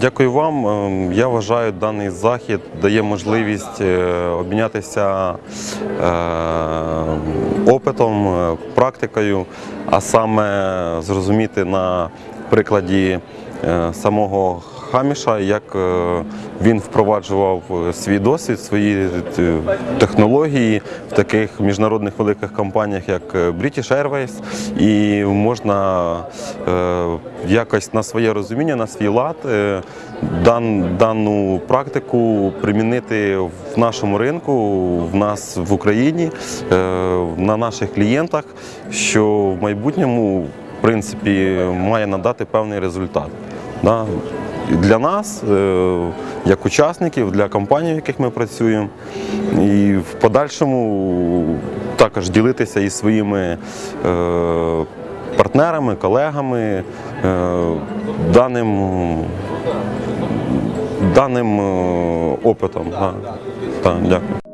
Дякую вам. Ем, Я вважаю, даний захід дає можливість е, обмінятися е, опитом, е, практикою, а саме зрозуміти на прикладі е, самого Хаміша, як е, він впроваджував е, свій досвід, свої е, технології в таких міжнародних великих компаніях, як British Airways, і можна якось на своє розуміння, на свій лад дан, дану практику примінити в нашому ринку, в нас в Україні, на наших клієнтах, що в майбутньому в принципі має надати певний результат. Да? Для нас, е, як учасників, для компаній, в яких ми працюємо, і в подальшому також ділитися із своїми е, партнерами, колегами е, даним, даним опитом. Так, дякую.